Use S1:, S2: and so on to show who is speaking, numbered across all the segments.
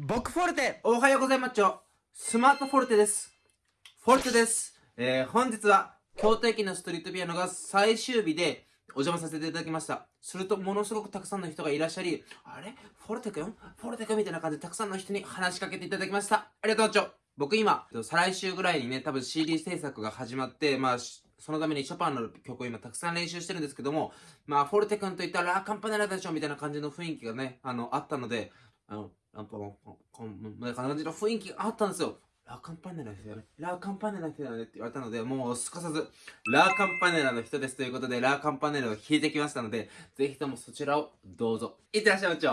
S1: 僕フォルテおはようございます。スマートフォルテです。フォルテです。えー、本日は京都駅のストリートピアノが最終日でお邪魔させていただきました。するとものすごくたくさんの人がいらっしゃりあれ？フォルテくん？フォルテくんみたいな感じでたくさんの人に話しかけていただきました。ありがとうちょ僕今再来週ぐらいにね多分 CD 制作が始まってまあそのためにショパンの曲を今たくさん練習してるんですけども、まあ、フォルテ君といったらラーカンパネラでしょみたいな感じの雰囲気がね、あの、あったので、あの、ランパンパンパン、みたいな感じの雰囲気があったんですよ。ラーカンパネラの人だね。ラーカンパネラの人だねって言われたので、もうすかさず、ラーカンパネラの人ですということで、ラーカンパネラを弾いてきましたので、ぜひともそちらをどうぞ。いってらっしゃいまち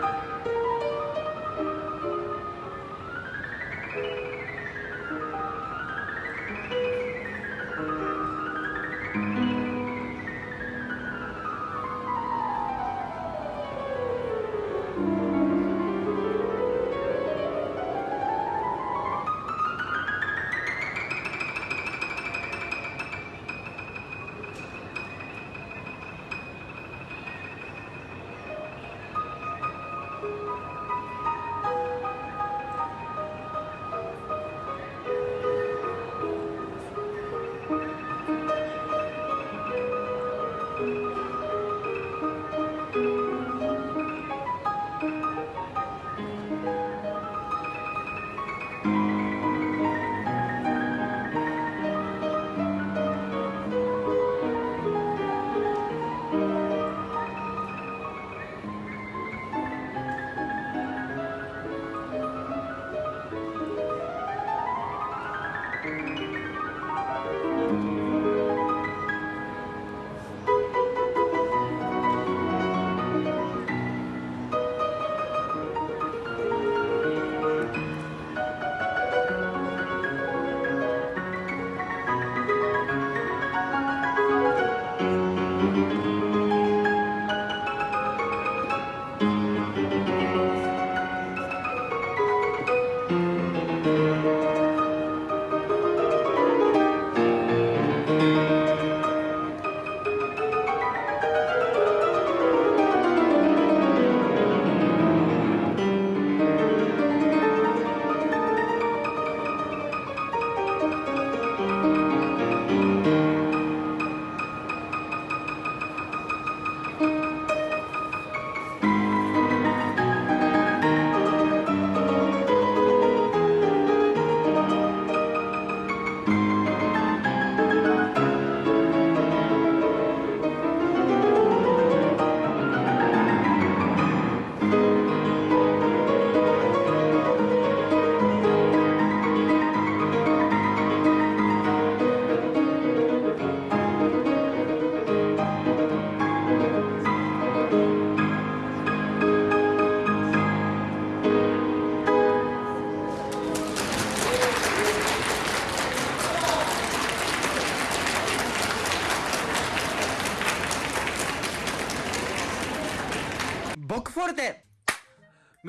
S1: Bye.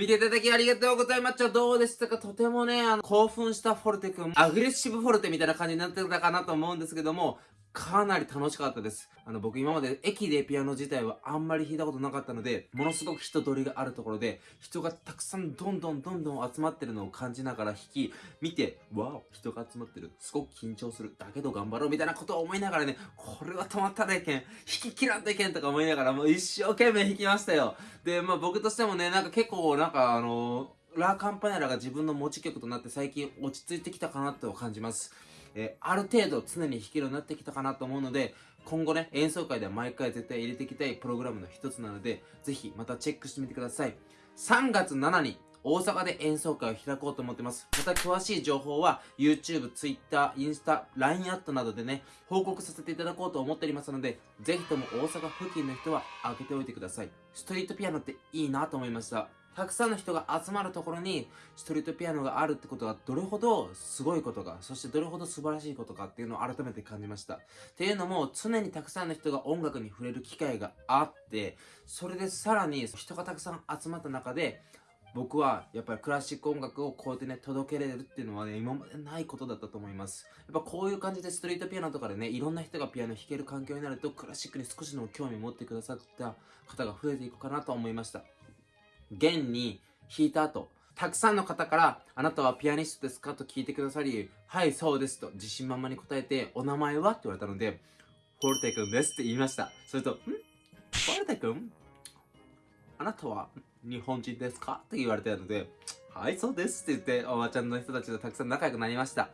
S1: 見ていただきありがとうございました。どうでしたか？とてもね、あの、興奮したフォルテ君、アグレッシブフォルテみたいな感じになってたかなと思うんですけども、かなり楽しかったです。あの、僕今まで駅でピアノ自体はあんまり弾いたことなかったので、ものすごく人通りがあるところで、人がたくさんどんどんどんどん集まってるのを感じながら弾き、見て、わお、人が集まってる。すごく緊張する。だけど頑張ろうみたいなことを思いながらね、これは止まったらいけん。弾き切らんといけんとか思いながら、もう一生懸命弾きましたよ。で、まあ僕としてもね、なんか結構なんかあのラカンパネラが自分の持ち曲となって最近落ち着いてきたかなと感じます。えーある程度常に弾けるようになってきたかなと思うので、今後ね、演奏会では毎回絶対入れていきたいプログラムの一つなので、ぜひまたチェックしてみてください。3月7日、大阪で演奏会を開こうと思ってます。また詳しい情報は YouTube、Twitter、インスタ、LINE アットなどでね、報告させていただこうと思っておりますので、ぜひとも大阪付近の人は開けておいてください。ストリートピアノっていいなと思いました。たくさんの人が集まるところにストリートピアノがあるってことがどれほどすごいことか、そしてどれほど素晴らしいことかっていうのを改めて感じました。っていうのも常にたくさんの人が音楽に触れる機会があって、それでさらに人がたくさん集まった中で、僕はやっぱりクラシック音楽をこうやってね届けれるっていうのはね今までないことだったと思いますやっぱこういう感じでストリートピアノとかでねいろんな人がピアノ弾ける環境になるとクラシックに少しでも興味持ってくださった方が増えていくかなと思いました現に弾いた後たくさんの方から「あなたはピアニストですか?」と聞いてくださり「はいそうです」と自信満々に答えて「お名前は?」って言われたので「フォルテ君です」って言いましたそれと「ん？フォルテ君？あなたは日本人ですか？って言われたので、はい、そうですって言って、おばちゃんの人たちとたくさん仲良くなりました。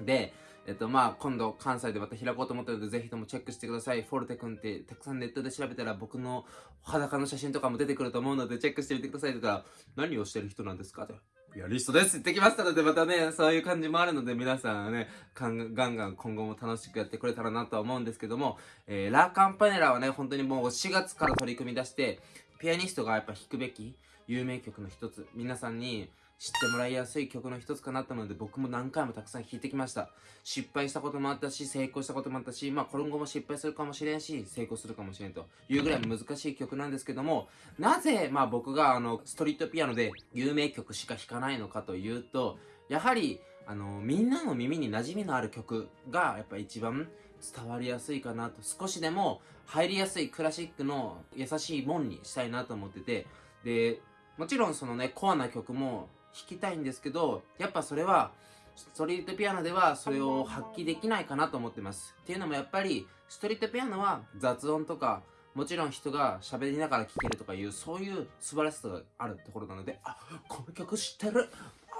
S1: で、えっと、まあ、今度関西でまた開こうと思ってるので、ぜひともチェックしてください。フォルテ君って、たくさんネットで調べたら僕の裸の写真とかも出てくると思うので、チェックしてみてくださいって言ったら、何をしてる人なんですか？って。ピアニストですって言ってきましたので、またね、そういう感じもあるので、皆さんはね、ガンガンガン今後も楽しくやってくれたらなとは思うんですけども、えー、ラーカンパネラはね、本当にもう4月から取り組み出して、ピアニストがやっぱ弾くべき有名曲の一つ皆さんに知ってもらいやすい曲の一つかなったので僕も何回もたくさん弾いてきました。失敗したこともあったし成功したこともあったしまあ今後も失敗するかもしれんし成功するかもしれんというぐらい難しい曲なんですけどもなぜまあ僕があのストリートピアノで有名曲しか弾かないのかというとやはりあのみんなの耳に馴染みのある曲がやっぱ一番伝わりやすいかなと。少しでも入りやすいクラシックの優しいもんにしたいなと思ってて。でもちろんそのねコアな曲も弾きたいんですけどやっぱそれはストリートピアノではそれを発揮できないかなと思ってます。っていうのもやっぱりストリートピアノは雑音とかもちろん人が喋りながら聴けるとかいうそういう素晴らしさがあるところなのであこの曲知ってる。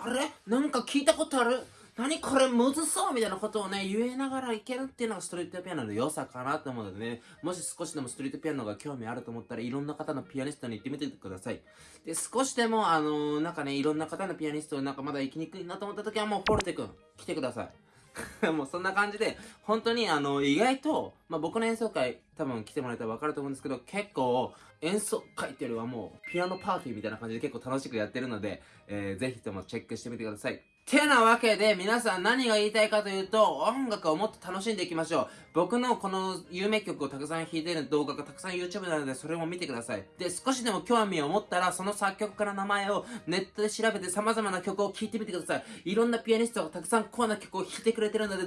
S1: あれ？なんか聞いたことある。何これむずそうみたいなことをね言えながらいけるっていうのがストリートピアノの良さかなと思うのでね。もし少しでもストリートピアノが興味あると思ったらいろんな方のピアニストに行ってみてください。で少しでもあのー、なんかねいろんな方のピアニストなんかまだ行きにくいなと思った時はもうフォルテ君来てください。もうそんな感じで本当にあの意外と、まあ、僕の演奏会多分来てもらえたら分かると思うんですけど結構演奏会っていうよりはもうピアノパーティーみたいな感じで結構楽しくやってるので、えー、ぜひともチェックしてみてください。てなわけで皆さん何が言いたいかというと音楽をもっと楽しんでいきましょう。僕のこの有名曲をたくさん弾いてる動画がたくさん YouTube なのでそれも見てください。で少しでも興味を持ったらその作曲家の名前をネットで調べて様々な曲を聴いてみてください。いろんなピアニストがたくさんコアな曲を弾いてくれてるので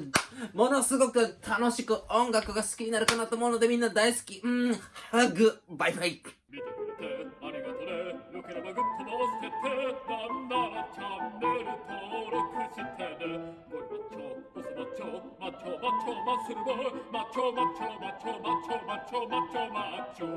S1: ものすごく楽しく音楽が好きになるかなと思うのでみんな大好き。うんハグ。バイバイ。
S2: 見てくれてありがとね。よければグッド回しててなんならチャンネル登録してねゴリマッチョオスマッチョマッチョマッチョマッスルボーマッチョ